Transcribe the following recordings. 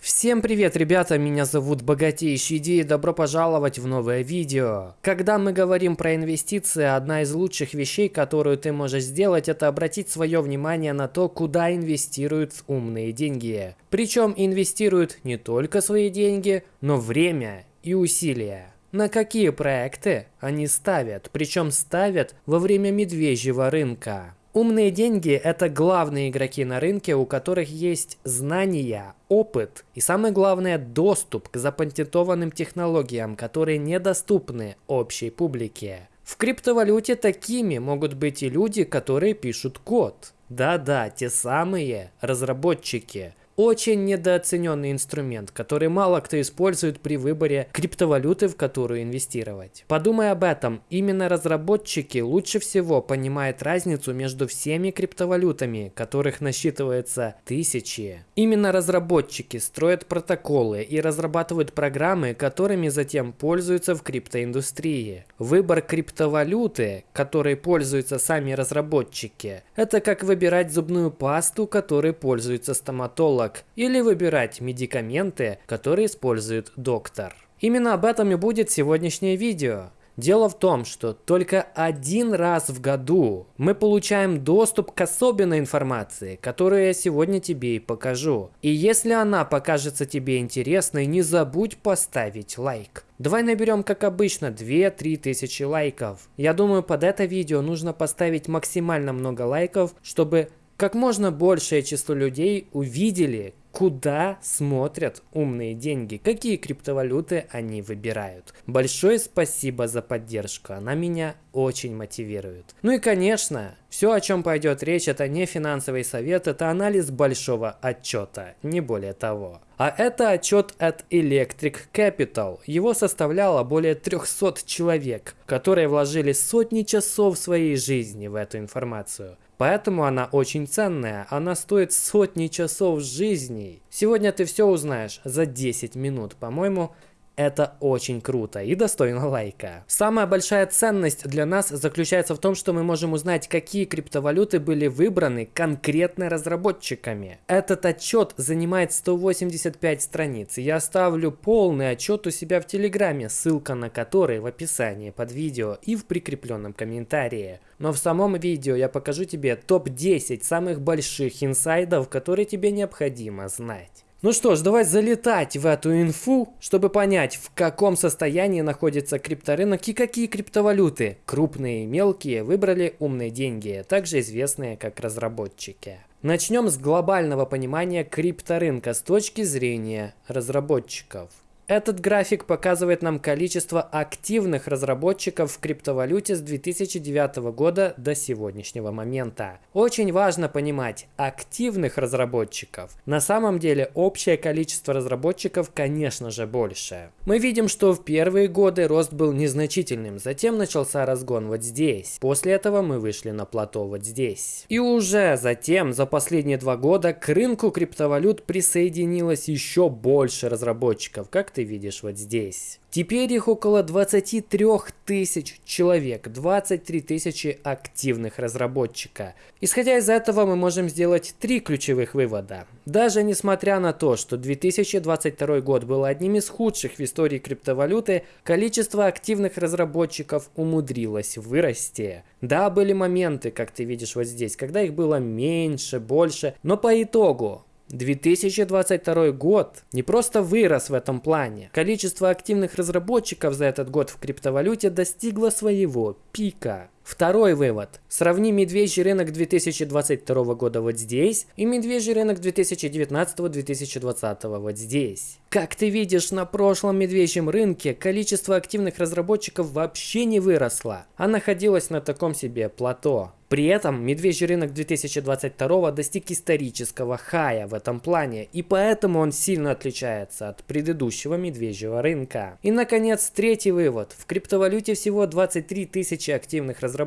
Всем привет, ребята, меня зовут Богатейший Ди и добро пожаловать в новое видео. Когда мы говорим про инвестиции, одна из лучших вещей, которую ты можешь сделать, это обратить свое внимание на то, куда инвестируют умные деньги. Причем инвестируют не только свои деньги, но время и усилия. На какие проекты они ставят, причем ставят во время медвежьего рынка. Умные деньги – это главные игроки на рынке, у которых есть знания, опыт и, самое главное, доступ к запатентованным технологиям, которые недоступны общей публике. В криптовалюте такими могут быть и люди, которые пишут код. Да-да, те самые разработчики очень недооцененный инструмент, который мало кто использует при выборе криптовалюты, в которую инвестировать. Подумай об этом, именно разработчики лучше всего понимают разницу между всеми криптовалютами, которых насчитывается тысячи. Именно разработчики строят протоколы и разрабатывают программы, которыми затем пользуются в криптоиндустрии. Выбор криптовалюты, которой пользуются сами разработчики, это как выбирать зубную пасту, которой пользуется стоматолог аналог или выбирать медикаменты, которые использует доктор. Именно об этом и будет сегодняшнее видео. Дело в том, что только один раз в году мы получаем доступ к особенной информации, которую я сегодня тебе и покажу. И если она покажется тебе интересной, не забудь поставить лайк. Давай наберем, как обычно, 2-3 тысячи лайков. Я думаю, под это видео нужно поставить максимально много лайков, чтобы как можно большее число людей увидели, куда смотрят умные деньги, какие криптовалюты они выбирают. Большое спасибо за поддержку, она меня очень мотивирует. Ну и конечно, все о чем пойдет речь это не финансовый совет, это анализ большого отчета, не более того. А это отчет от Electric Capital. Его составляло более 300 человек, которые вложили сотни часов своей жизни в эту информацию. Поэтому она очень ценная, она стоит сотни часов жизней. Сегодня ты все узнаешь за 10 минут, по-моему, это очень круто и достойно лайка. Самая большая ценность для нас заключается в том, что мы можем узнать, какие криптовалюты были выбраны конкретно разработчиками. Этот отчет занимает 185 страниц. Я оставлю полный отчет у себя в Телеграме, ссылка на который в описании под видео и в прикрепленном комментарии. Но в самом видео я покажу тебе топ-10 самых больших инсайдов, которые тебе необходимо знать. Ну что ж, давай залетать в эту инфу, чтобы понять, в каком состоянии находится крипторынок и какие криптовалюты, крупные и мелкие, выбрали умные деньги, также известные как разработчики. Начнем с глобального понимания крипторынка с точки зрения разработчиков. Этот график показывает нам количество активных разработчиков в криптовалюте с 2009 года до сегодняшнего момента. Очень важно понимать, активных разработчиков. На самом деле общее количество разработчиков, конечно же, больше. Мы видим, что в первые годы рост был незначительным, затем начался разгон вот здесь. После этого мы вышли на плато вот здесь. И уже затем, за последние два года, к рынку криптовалют присоединилось еще больше разработчиков, как ты видишь вот здесь. Теперь их около 23 тысяч человек, 23 тысячи активных разработчика. Исходя из этого мы можем сделать три ключевых вывода. Даже несмотря на то, что 2022 год был одним из худших в истории криптовалюты, количество активных разработчиков умудрилось вырасти. Да, были моменты, как ты видишь вот здесь, когда их было меньше, больше, но по итогу 2022 год не просто вырос в этом плане. Количество активных разработчиков за этот год в криптовалюте достигло своего пика. Второй вывод. Сравни медвежий рынок 2022 года вот здесь и медвежий рынок 2019-2020 вот здесь. Как ты видишь, на прошлом медвежьем рынке количество активных разработчиков вообще не выросло, а находилось на таком себе плато. При этом медвежий рынок 2022 достиг исторического хая в этом плане, и поэтому он сильно отличается от предыдущего медвежьего рынка. И наконец, третий вывод. В криптовалюте всего 23 тысячи активных разработчиков.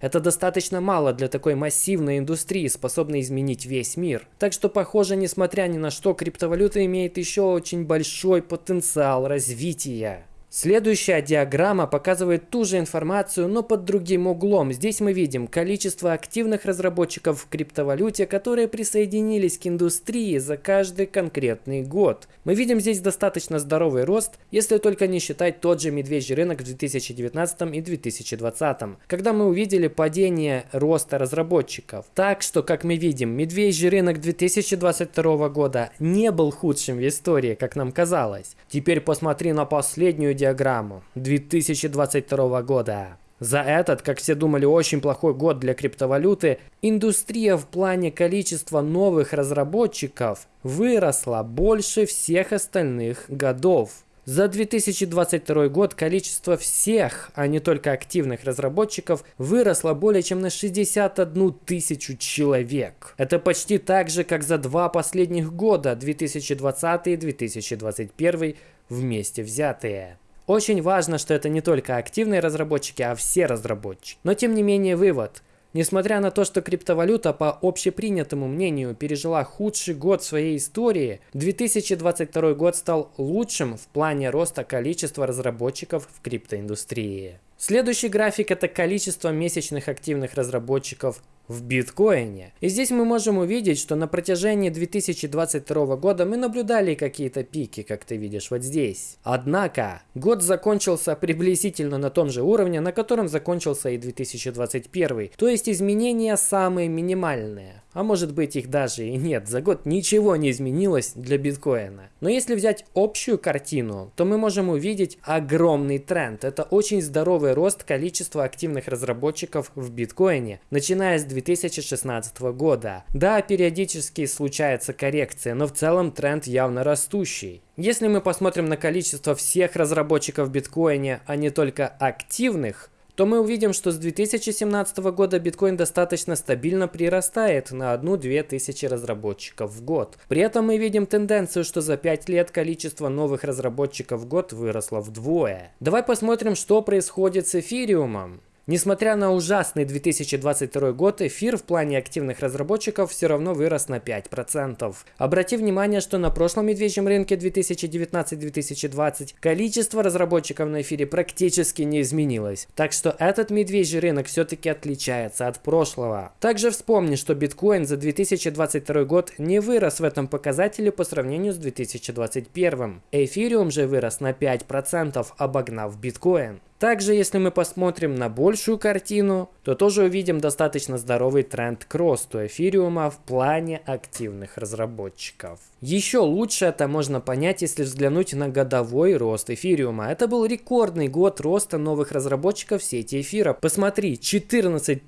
Это достаточно мало для такой массивной индустрии, способной изменить весь мир. Так что, похоже, несмотря ни на что, криптовалюта имеет еще очень большой потенциал развития. Следующая диаграмма показывает ту же информацию, но под другим углом. Здесь мы видим количество активных разработчиков в криптовалюте, которые присоединились к индустрии за каждый конкретный год. Мы видим здесь достаточно здоровый рост, если только не считать тот же медвежий рынок в 2019 и 2020, когда мы увидели падение роста разработчиков. Так что, как мы видим, медвежий рынок 2022 года не был худшим в истории, как нам казалось. Теперь посмотри на последнюю диаграмму диаграмму 2022 года. За этот, как все думали, очень плохой год для криптовалюты, индустрия в плане количества новых разработчиков выросла больше всех остальных годов. За 2022 год количество всех, а не только активных разработчиков, выросло более чем на 61 тысячу человек. Это почти так же, как за два последних года, 2020 и 2021 вместе взятые. Очень важно, что это не только активные разработчики, а все разработчики. Но тем не менее вывод. Несмотря на то, что криптовалюта по общепринятому мнению пережила худший год своей истории, 2022 год стал лучшим в плане роста количества разработчиков в криптоиндустрии. Следующий график это количество месячных активных разработчиков в биткоине. И здесь мы можем увидеть, что на протяжении 2022 года мы наблюдали какие-то пики, как ты видишь вот здесь. Однако, год закончился приблизительно на том же уровне, на котором закончился и 2021. То есть изменения самые минимальные. А может быть их даже и нет. За год ничего не изменилось для биткоина. Но если взять общую картину, то мы можем увидеть огромный тренд. Это очень здоровый рост количества активных разработчиков в биткоине, начиная с 2016 года. Да, периодически случается коррекция, но в целом тренд явно растущий. Если мы посмотрим на количество всех разработчиков биткоине, а не только активных, то мы увидим, что с 2017 года биткоин достаточно стабильно прирастает на 1-2 тысячи разработчиков в год. При этом мы видим тенденцию, что за 5 лет количество новых разработчиков в год выросло вдвое. Давай посмотрим, что происходит с эфириумом. Несмотря на ужасный 2022 год, эфир в плане активных разработчиков все равно вырос на 5%. Обрати внимание, что на прошлом медвежьем рынке 2019-2020 количество разработчиков на эфире практически не изменилось. Так что этот медвежий рынок все-таки отличается от прошлого. Также вспомни, что биткоин за 2022 год не вырос в этом показателе по сравнению с 2021. Эфириум же вырос на 5%, обогнав биткоин. Также, если мы посмотрим на большую картину, то тоже увидим достаточно здоровый тренд к росту эфириума в плане активных разработчиков. Еще лучше это можно понять, если взглянуть на годовой рост эфириума. Это был рекордный год роста новых разработчиков сети эфира. Посмотри, 14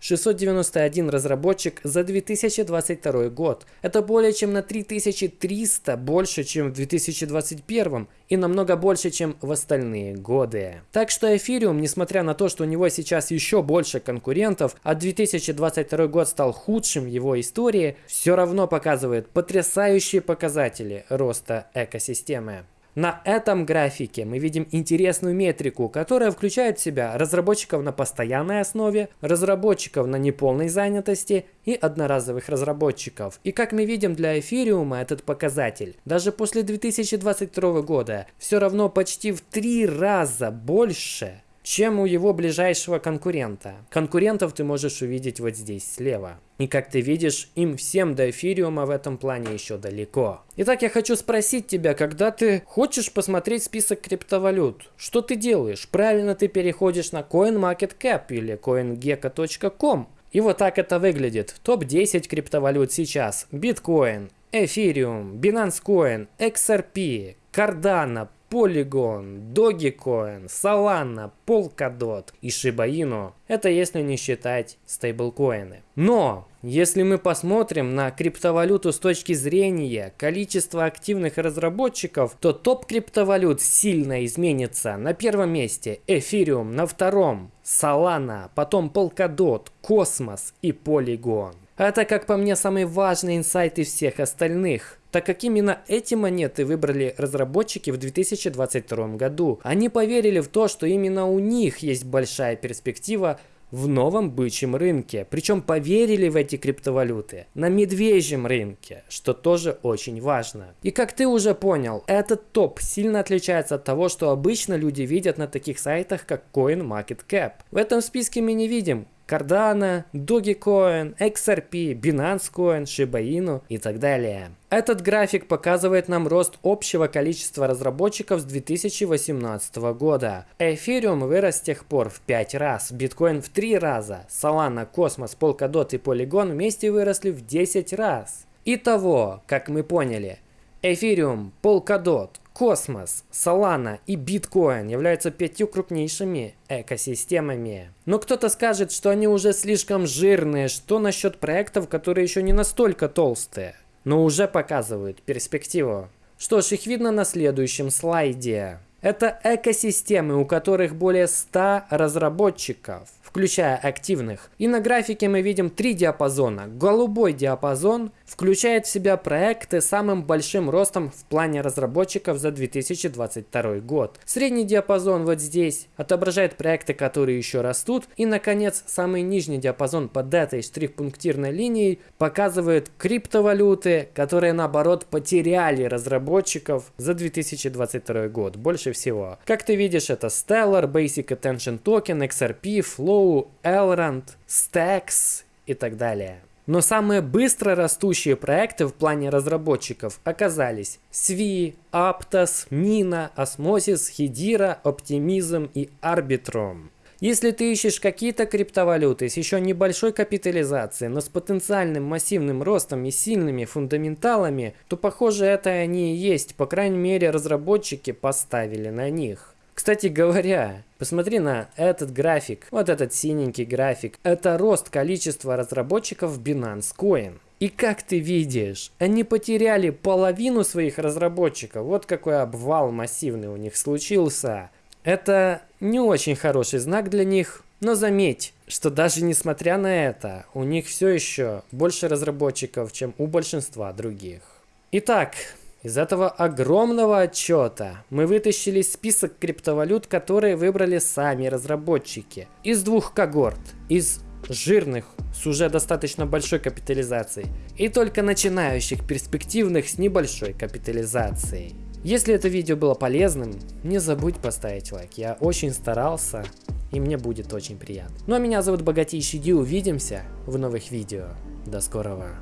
691 разработчик за 2022 год. Это более чем на 3300 больше, чем в 2021 и намного больше, чем в остальные годы. Так что эфириум, несмотря на то, что у него сейчас еще больше конкурентов, а 2022 год стал худшим в его истории, все равно показывает потрясающий Следующие показатели роста экосистемы. На этом графике мы видим интересную метрику, которая включает в себя разработчиков на постоянной основе, разработчиков на неполной занятости и одноразовых разработчиков. И как мы видим для эфириума этот показатель, даже после 2022 года, все равно почти в три раза больше чем у его ближайшего конкурента. Конкурентов ты можешь увидеть вот здесь слева. И как ты видишь, им всем до эфириума в этом плане еще далеко. Итак, я хочу спросить тебя, когда ты хочешь посмотреть список криптовалют, что ты делаешь? Правильно ты переходишь на CoinMarketCap или CoinGecko.com. И вот так это выглядит. Топ-10 криптовалют сейчас. Биткоин, Эфириум, Binance Coin, XRP, Cardano, Polygon, Dogecoin, Solana, Polkadot и Shiba Inu. Это если не считать стейблкоины. Но если мы посмотрим на криптовалюту с точки зрения количества активных разработчиков, то топ криптовалют сильно изменится. На первом месте Ethereum, на втором Solana, потом Polkadot, Cosmos и Polygon. Это, как по мне, самый важный инсайт из всех остальных так как именно эти монеты выбрали разработчики в 2022 году. Они поверили в то, что именно у них есть большая перспектива в новом бычьем рынке. Причем поверили в эти криптовалюты на медвежьем рынке, что тоже очень важно. И как ты уже понял, этот топ сильно отличается от того, что обычно люди видят на таких сайтах, как CoinMarketCap. В этом списке мы не видим Cardano, Dogecoin, XRP, Binance Coin, Shiba Inu и так далее. Этот график показывает нам рост общего количества разработчиков с 2018 года. Ethereum вырос с тех пор в 5 раз, Bitcoin в 3 раза, Solana, Cosmos, Polkadot и Polygon вместе выросли в 10 раз. Итого, как мы поняли, Ethereum, Polkadot, Космос, Solana и Bitcoin являются пятью крупнейшими экосистемами. Но кто-то скажет, что они уже слишком жирные, что насчет проектов, которые еще не настолько толстые, но уже показывают перспективу. Что ж, их видно на следующем слайде. Это экосистемы, у которых более 100 разработчиков включая активных. И на графике мы видим три диапазона. Голубой диапазон включает в себя проекты с самым большим ростом в плане разработчиков за 2022 год. Средний диапазон вот здесь отображает проекты, которые еще растут. И, наконец, самый нижний диапазон под этой штрих-пунктирной линией показывает криптовалюты, которые, наоборот, потеряли разработчиков за 2022 год. Больше всего. Как ты видишь, это Stellar, Basic Attention Token, XRP, Flow, Elrond, Stacks и так далее. Но самые быстро растущие проекты в плане разработчиков оказались Svi, Aptos, Mina, Osmosis, Hedera, Optimism и Arbitrum. Если ты ищешь какие-то криптовалюты с еще небольшой капитализацией, но с потенциальным массивным ростом и сильными фундаменталами, то похоже это они и есть, по крайней мере разработчики поставили на них. Кстати говоря, посмотри на этот график, вот этот синенький график. Это рост количества разработчиков Binance Coin. И как ты видишь, они потеряли половину своих разработчиков. Вот какой обвал массивный у них случился. Это не очень хороший знак для них, но заметь, что даже несмотря на это, у них все еще больше разработчиков, чем у большинства других. Итак, из этого огромного отчета мы вытащили список криптовалют, которые выбрали сами разработчики. Из двух когорт. Из жирных с уже достаточно большой капитализацией и только начинающих перспективных с небольшой капитализацией. Если это видео было полезным, не забудь поставить лайк. Я очень старался и мне будет очень приятно. Ну а меня зовут Богатейший Ди. Увидимся в новых видео. До скорого.